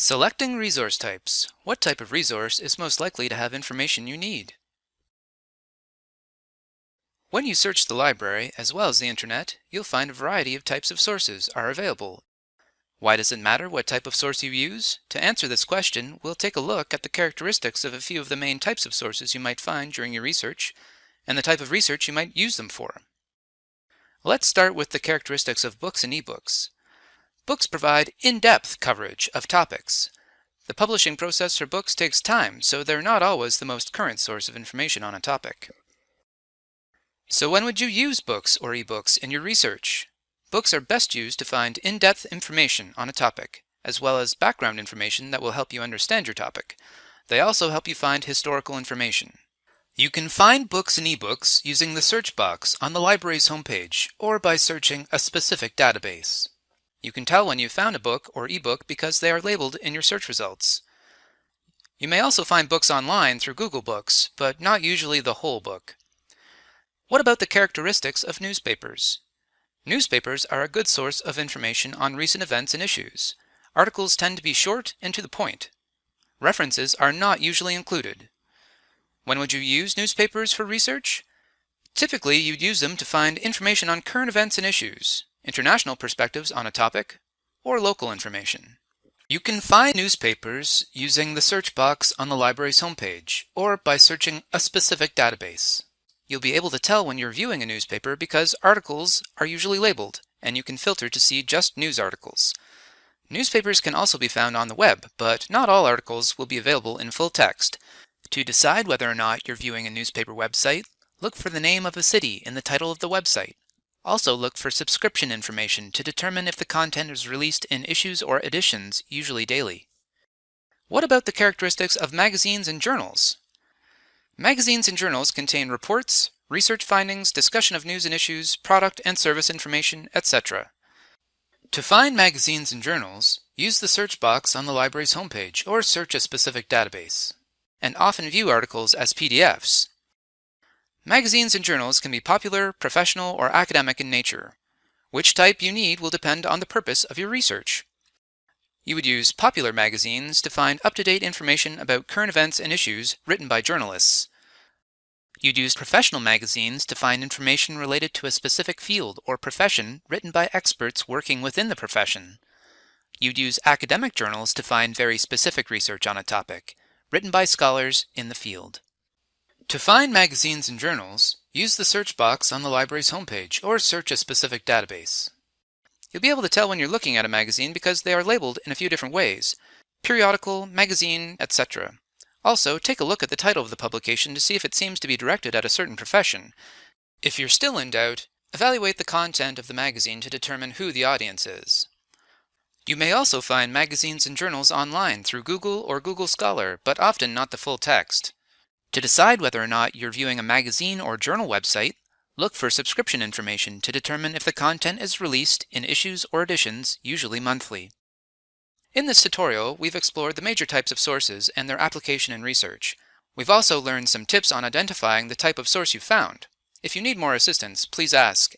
Selecting resource types. What type of resource is most likely to have information you need? When you search the library, as well as the internet, you'll find a variety of types of sources are available. Why does it matter what type of source you use? To answer this question, we'll take a look at the characteristics of a few of the main types of sources you might find during your research, and the type of research you might use them for. Let's start with the characteristics of books and ebooks. Books provide in-depth coverage of topics. The publishing process for books takes time, so they're not always the most current source of information on a topic. So when would you use books or ebooks in your research? Books are best used to find in-depth information on a topic, as well as background information that will help you understand your topic. They also help you find historical information. You can find books and ebooks using the search box on the library's homepage or by searching a specific database. You can tell when you've found a book or ebook because they are labeled in your search results. You may also find books online through Google Books, but not usually the whole book. What about the characteristics of newspapers? Newspapers are a good source of information on recent events and issues. Articles tend to be short and to the point. References are not usually included. When would you use newspapers for research? Typically, you'd use them to find information on current events and issues international perspectives on a topic, or local information. You can find newspapers using the search box on the library's homepage, or by searching a specific database. You'll be able to tell when you're viewing a newspaper because articles are usually labeled, and you can filter to see just news articles. Newspapers can also be found on the web, but not all articles will be available in full text. To decide whether or not you're viewing a newspaper website, look for the name of a city in the title of the website. Also look for subscription information to determine if the content is released in issues or editions, usually daily. What about the characteristics of magazines and journals? Magazines and journals contain reports, research findings, discussion of news and issues, product and service information, etc. To find magazines and journals, use the search box on the library's homepage or search a specific database. And often view articles as PDFs, Magazines and journals can be popular, professional, or academic in nature. Which type you need will depend on the purpose of your research. You would use popular magazines to find up-to-date information about current events and issues written by journalists. You'd use professional magazines to find information related to a specific field or profession written by experts working within the profession. You'd use academic journals to find very specific research on a topic, written by scholars in the field. To find magazines and journals, use the search box on the library's homepage or search a specific database. You'll be able to tell when you're looking at a magazine because they are labeled in a few different ways, periodical, magazine, etc. Also, take a look at the title of the publication to see if it seems to be directed at a certain profession. If you're still in doubt, evaluate the content of the magazine to determine who the audience is. You may also find magazines and journals online through Google or Google Scholar, but often not the full text. To decide whether or not you're viewing a magazine or journal website, look for subscription information to determine if the content is released in issues or editions, usually monthly. In this tutorial, we've explored the major types of sources and their application in research. We've also learned some tips on identifying the type of source you found. If you need more assistance, please ask,